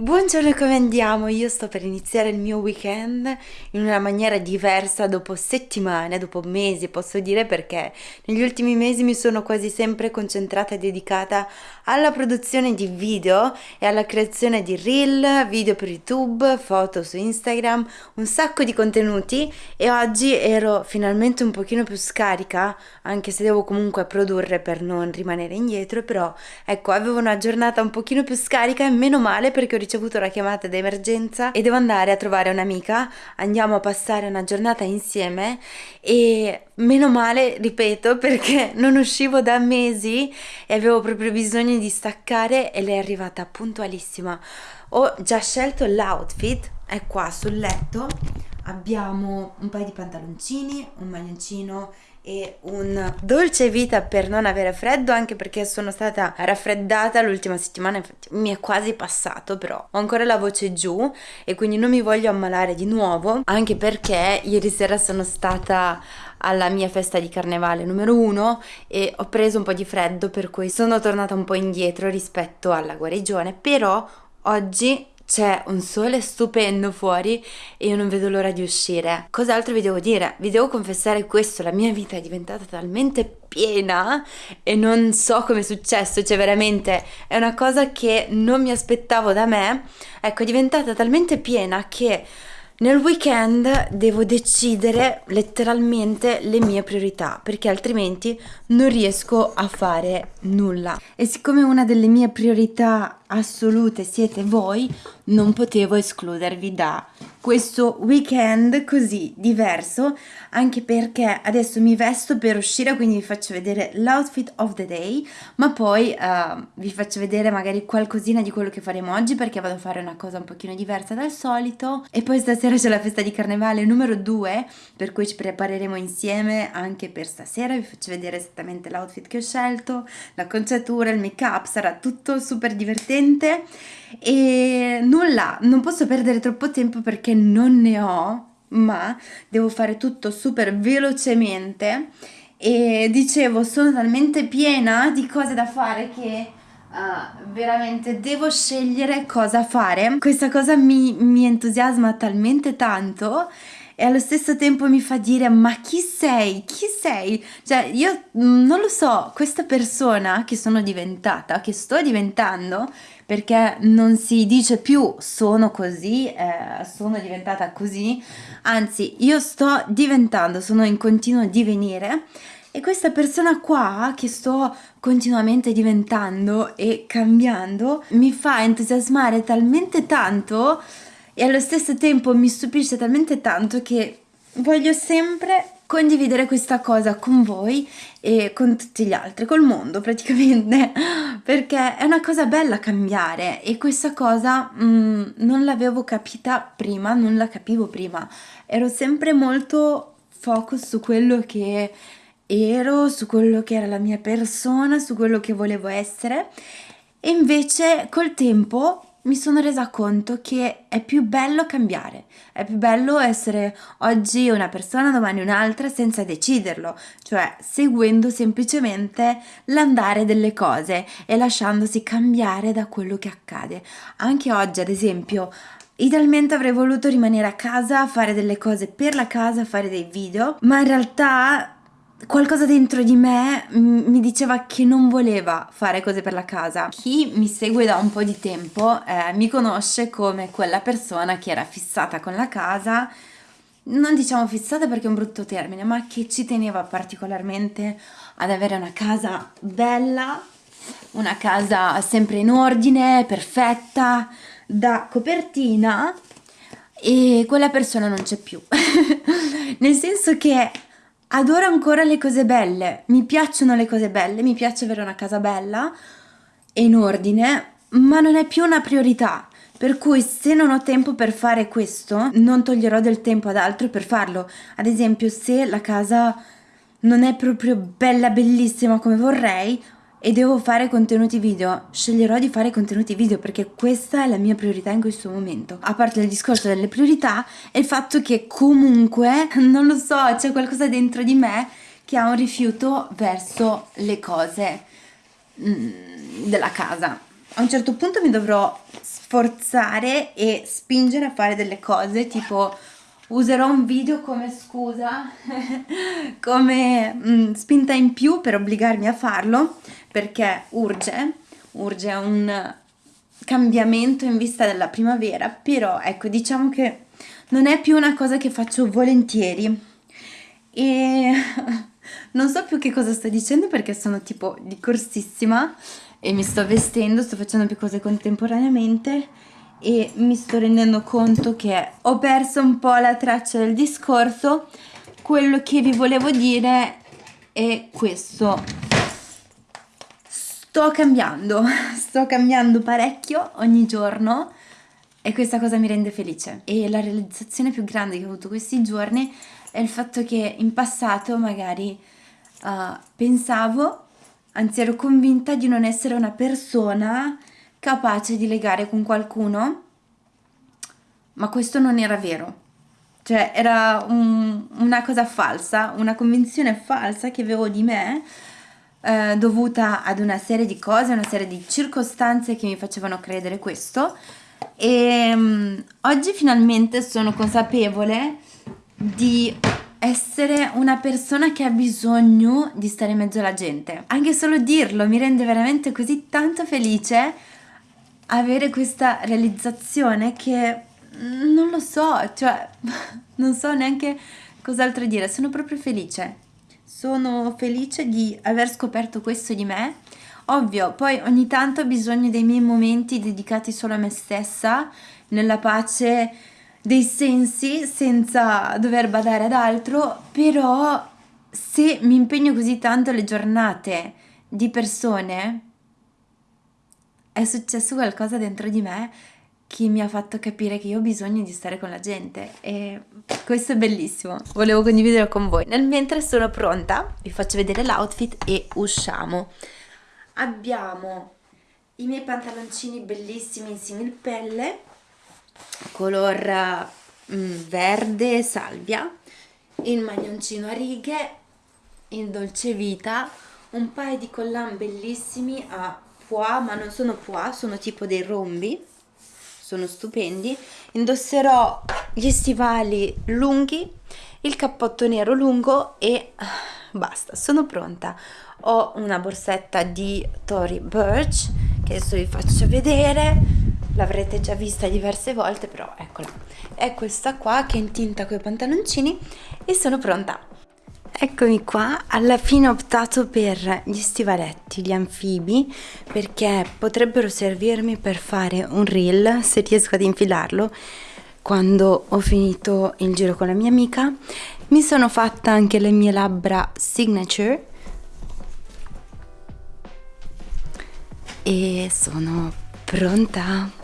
Buongiorno, come andiamo? Io sto per iniziare il mio weekend in una maniera diversa dopo settimane, dopo mesi, posso dire perché negli ultimi mesi mi sono quasi sempre concentrata e dedicata alla produzione di video e alla creazione di reel, video per YouTube, foto su Instagram, un sacco di contenuti e oggi ero finalmente un pochino più scarica, anche se devo comunque produrre per non rimanere indietro, però ecco, avevo una giornata un pochino più scarica e meno male perché ho ricevuto una chiamata d'emergenza e devo andare a trovare un'amica, andiamo a passare una giornata insieme e meno male, ripeto, perché non uscivo da mesi e avevo proprio bisogno di staccare e lei è arrivata puntualissima. Ho già scelto l'outfit, è qua sul letto, abbiamo un paio di pantaloncini, un maglioncino e un dolce vita per non avere freddo anche perché sono stata raffreddata l'ultima settimana infatti mi è quasi passato però ho ancora la voce giù e quindi non mi voglio ammalare di nuovo anche perché ieri sera sono stata alla mia festa di carnevale numero uno e ho preso un po' di freddo per cui sono tornata un po' indietro rispetto alla guarigione però oggi c'è un sole stupendo fuori e io non vedo l'ora di uscire. Cos'altro vi devo dire? Vi devo confessare questo, la mia vita è diventata talmente piena e non so come è successo, cioè veramente è una cosa che non mi aspettavo da me. Ecco, è diventata talmente piena che nel weekend devo decidere letteralmente le mie priorità perché altrimenti non riesco a fare nulla. E siccome una delle mie priorità assolute siete voi, non potevo escludervi da questo weekend così diverso, anche perché adesso mi vesto per uscire, quindi vi faccio vedere l'outfit of the day, ma poi uh, vi faccio vedere magari qualcosina di quello che faremo oggi perché vado a fare una cosa un pochino diversa dal solito. E poi stasera c'è la festa di carnevale numero 2, per cui ci prepareremo insieme anche per stasera, vi faccio vedere esattamente l'outfit che ho scelto, la conciatura, il make up, sarà tutto super divertente e nulla, non posso perdere troppo tempo perché non ne ho, ma devo fare tutto super velocemente e dicevo sono talmente piena di cose da fare che uh, veramente devo scegliere cosa fare. Questa cosa mi, mi entusiasma talmente tanto e allo stesso tempo mi fa dire ma chi sei? Chi sei? Cioè io mm, non lo so, questa persona che sono diventata, che sto diventando, perché non si dice più sono così, eh, sono diventata così, anzi io sto diventando, sono in continuo divenire e questa persona qua che sto continuamente diventando e cambiando mi fa entusiasmare talmente tanto e allo stesso tempo mi stupisce talmente tanto che voglio sempre condividere questa cosa con voi e con tutti gli altri, col mondo praticamente, perché è una cosa bella cambiare e questa cosa mm, non l'avevo capita prima, non la capivo prima, ero sempre molto focus su quello che ero, su quello che era la mia persona, su quello che volevo essere. E invece col tempo mi sono resa conto che è più bello cambiare, è più bello essere oggi una persona, domani un'altra senza deciderlo, cioè seguendo semplicemente l'andare delle cose e lasciandosi cambiare da quello che accade. Anche oggi, ad esempio, Idealmente avrei voluto rimanere a casa, fare delle cose per la casa, fare dei video, ma in realtà qualcosa dentro di me mi diceva che non voleva fare cose per la casa. Chi mi segue da un po' di tempo eh, mi conosce come quella persona che era fissata con la casa, non diciamo fissata perché è un brutto termine, ma che ci teneva particolarmente ad avere una casa bella, una casa sempre in ordine, perfetta, da copertina e quella persona non c'è più. Nel senso che adoro ancora le cose belle, mi piacciono le cose belle, mi piace avere una casa bella e in ordine, ma non è più una priorità. Per cui se non ho tempo per fare questo, non toglierò del tempo ad altro per farlo. Ad esempio, se la casa non è proprio bella bellissima come vorrei, e devo fare contenuti video, sceglierò di fare contenuti video perché questa è la mia priorità in questo momento. A parte il discorso delle priorità, è il fatto che comunque, non lo so, c'è qualcosa dentro di me che ha un rifiuto verso le cose mm, della casa. A un certo punto mi dovrò forzare e spingere a fare delle cose tipo userò un video come scusa, come mh, mm, spinta in più per obbligarmi a farlo perché urge, urge un cambiamento in vista della primavera, però ecco diciamo che non è più una cosa che faccio volentieri e non so più che cosa sto dicendo perché sono tipo di corsissima e mi sto vestendo, sto facendo più cose contemporaneamente e mi sto rendendo conto che ho perso un po' la traccia del discorso. Quello che vi volevo dire è questo. Sto cambiando, sto cambiando parecchio ogni giorno e questa cosa mi rende felice. E la realizzazione più grande che ho avuto questi giorni è il fatto che in passato magari uh, pensavo, anzi ero convinta di non essere una persona capace di legare con qualcuno, ma questo non era vero. Cioè era un, una cosa falsa, una convinzione falsa che avevo di me, eh, dovuta ad una serie di cose, una serie di circostanze che mi facevano credere questo. E um, oggi finalmente sono consapevole di essere una persona che ha bisogno di stare in mezzo alla gente. Anche solo dirlo mi rende veramente così tanto felice avere questa realizzazione che mm, non lo so, cioè non so neanche cos'altro dire, sono proprio felice. Sono felice di aver scoperto questo di me. Ovvio, poi ogni tanto ho bisogno dei miei momenti dedicati solo a me stessa, nella pace dei sensi, senza dover badare ad altro, però se mi impegno così tanto alle giornate di persone, è successo qualcosa dentro di me che mi ha fatto capire che io ho bisogno di stare con la gente e questo è bellissimo, volevo condividerlo con voi. Nel mentre sono pronta, vi faccio vedere l'outfit e usciamo. Abbiamo i miei pantaloncini bellissimi in simil pelle, color mm, verde salvia, il maglioncino a righe, il dolce vita, un paio di collan bellissimi a pois, ma non sono pois, sono tipo dei rombi, sono stupendi. Indosserò gli stivali lunghi, il cappotto nero lungo e basta, sono pronta. Ho una borsetta di Tory Burch che adesso vi faccio vedere, l'avrete già vista diverse volte, però eccola. È questa qua che è in tinta con i pantaloncini e sono pronta. Eccomi qua, alla fine ho optato per gli stivaletti, gli anfibi, perché potrebbero servirmi per fare un reel, se riesco ad infilarlo, quando ho finito il giro con la mia amica. Mi sono fatta anche le mie labbra signature e sono pronta.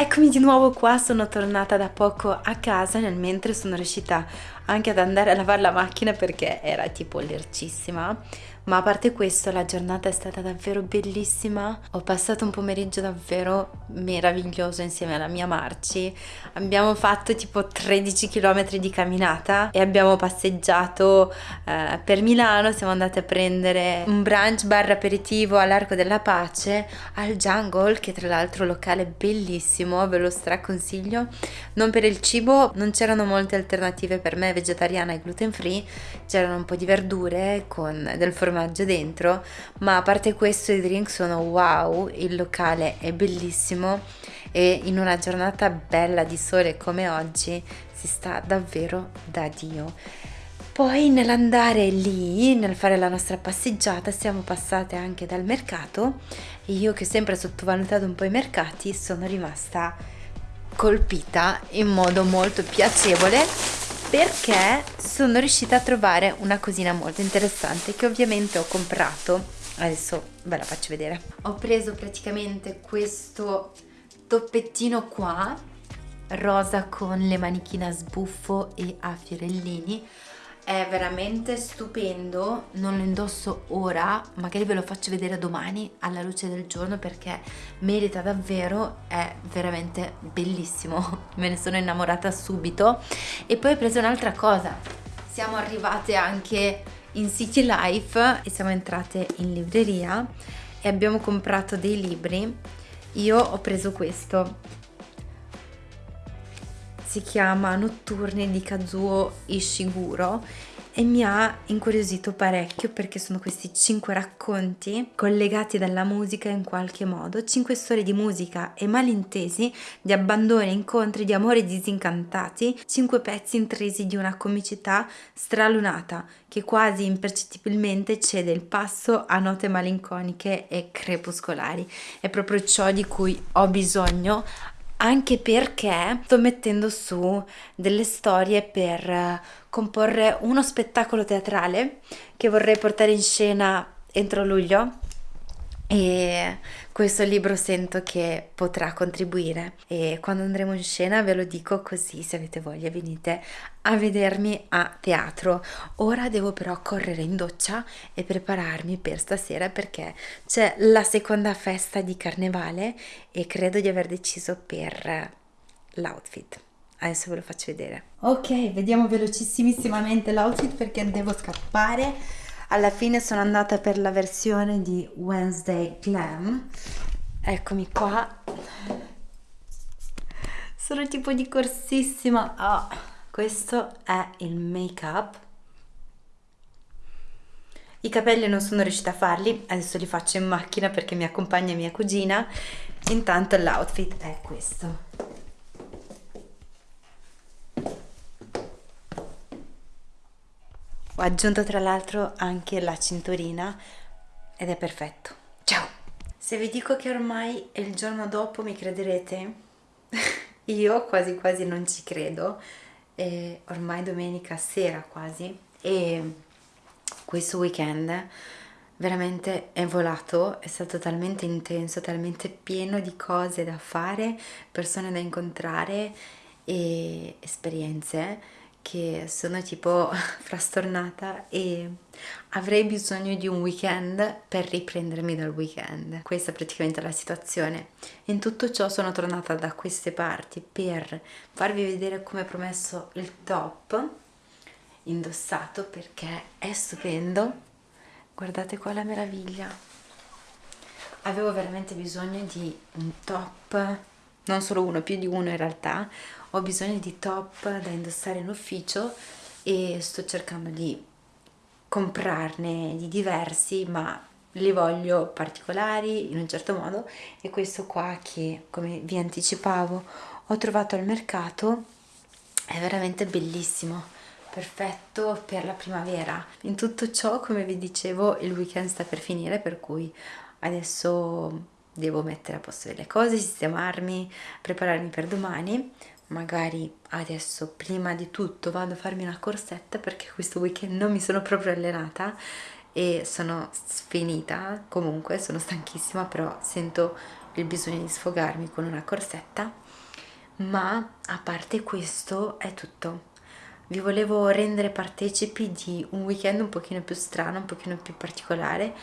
Eccomi di nuovo qua, sono tornata da poco a casa nel mentre sono riuscita anche ad andare a lavare la macchina perché era tipo lercissima. Ma a parte questo la giornata è stata davvero bellissima. Ho passato un pomeriggio davvero meraviglioso insieme alla mia Marci. Abbiamo fatto tipo 13 km di camminata e abbiamo passeggiato eh, per Milano. Siamo andati a prendere un brunch bar aperitivo all'Arco della Pace al Jungle che tra l'altro locale bellissimo ve lo straconsiglio. Non per il cibo non c'erano molte alternative per me vegetariana e gluten free c'erano un po' di verdure con del formaggio dentro, ma a parte questo i drink sono wow, il locale è bellissimo e in una giornata bella di sole come oggi si sta davvero da Dio. Poi nell'andare lì, nel fare la nostra passeggiata, siamo passate anche dal mercato e io che ho sempre sottovalutato un po' i mercati sono rimasta colpita in modo molto piacevole perché sono riuscita a trovare una cosina molto interessante che ovviamente ho comprato. Adesso ve la faccio vedere. Ho preso praticamente questo toppettino qua rosa con le manichine a sbuffo e a fiorellini è veramente stupendo, non lo indosso ora, magari ve lo faccio vedere domani alla luce del giorno perché merita davvero, è veramente bellissimo, me ne sono innamorata subito. E poi ho preso un'altra cosa, siamo arrivate anche in City Life e siamo entrate in libreria e abbiamo comprato dei libri, io ho preso questo si chiama Notturni di Kazuo Ishiguro e mi ha incuriosito parecchio perché sono questi cinque racconti collegati dalla musica in qualche modo, cinque storie di musica e malintesi, di abbandoni, incontri, di amori disincantati, cinque pezzi intrisi di una comicità stralunata che quasi impercettibilmente cede il passo a note malinconiche e crepuscolari. È proprio ciò di cui ho bisogno anche perché sto mettendo su delle storie per eh, comporre uno spettacolo teatrale che vorrei portare in scena entro luglio e questo libro sento che potrà contribuire. E quando andremo in scena ve lo dico così se avete voglia venite a vedermi a teatro. Ora devo però correre in doccia e prepararmi per stasera perché c'è la seconda festa di carnevale e credo di aver deciso per l'outfit. Adesso ve lo faccio vedere. Ok vediamo velocissimamente l'outfit perché devo scappare alla fine sono andata per la versione di Wednesday Glam. Eccomi qua. Sono tipo di corsissima. Oh, questo è il make up i capelli non sono riuscita a farli adesso li faccio in macchina perché mi accompagna mia cugina. Intanto l'outfit è questo Ho aggiunto tra l'altro anche la cinturina ed è perfetto. Ciao! Se vi dico che ormai è il giorno dopo mi crederete? Io quasi quasi non ci credo. È ormai domenica sera quasi e questo weekend veramente è volato, è stato talmente intenso, talmente pieno di cose da fare, persone da incontrare e esperienze che sono tipo frastornata e avrei bisogno di un weekend per riprendermi dal weekend. Questa è praticamente la situazione. In tutto ciò sono tornata da queste parti per farvi vedere come promesso il top indossato perché è stupendo. Guardate qua la meraviglia. Avevo veramente bisogno di un top, non solo uno, più di uno in realtà, ho bisogno di top da indossare in ufficio e sto cercando di comprarne di diversi ma li voglio particolari in un certo modo. E questo qua che come vi anticipavo ho trovato al mercato è veramente bellissimo perfetto per la primavera. In tutto ciò come vi dicevo il weekend sta per finire per cui adesso devo mettere a posto delle cose sistemarmi prepararmi per domani magari adesso prima di tutto vado a farmi una corsetta perché questo weekend non mi sono proprio allenata e sono sfinita. Comunque sono stanchissima però sento il bisogno di sfogarmi con una corsetta. Ma a parte questo è tutto. Vi volevo rendere partecipi di un weekend un pochino più strano un pochino più particolare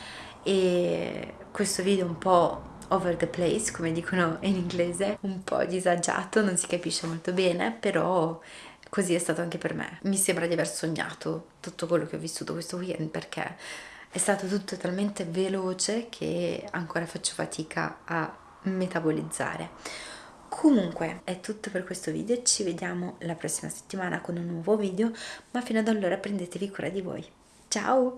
e questo video un po' over the place, come dicono in inglese, un po' disagiato, non si capisce molto bene, però così è stato anche per me. Mi sembra di aver sognato tutto quello che ho vissuto questo weekend perché è stato tutto talmente veloce che ancora faccio fatica a metabolizzare. Comunque è tutto per questo video, ci vediamo la prossima settimana con un nuovo video, ma fino ad allora prendetevi cura di voi. Ciao!